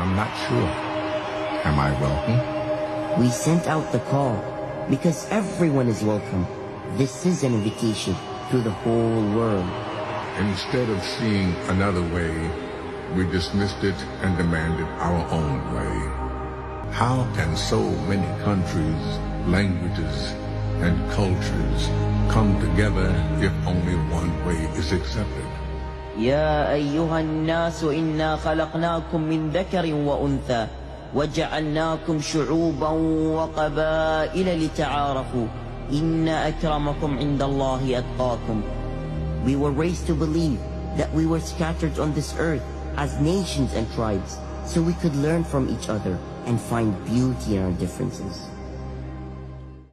I'm not sure. Am I welcome? We sent out the call because everyone is welcome. This is an invitation to the whole world. Instead of seeing another way, we dismissed it and demanded our own way. How can so many countries, languages, and cultures come together if only one way is accepted? يا أيها الناس إنا خلقناكم من ذكر وأنثى وجعلناكم شعوبا وقبائل لتعارفوا إن أكرمكم عند الله أتقاكم We were raised to believe that we were scattered on this earth as nations and tribes so we could learn from each other and find beauty in our differences.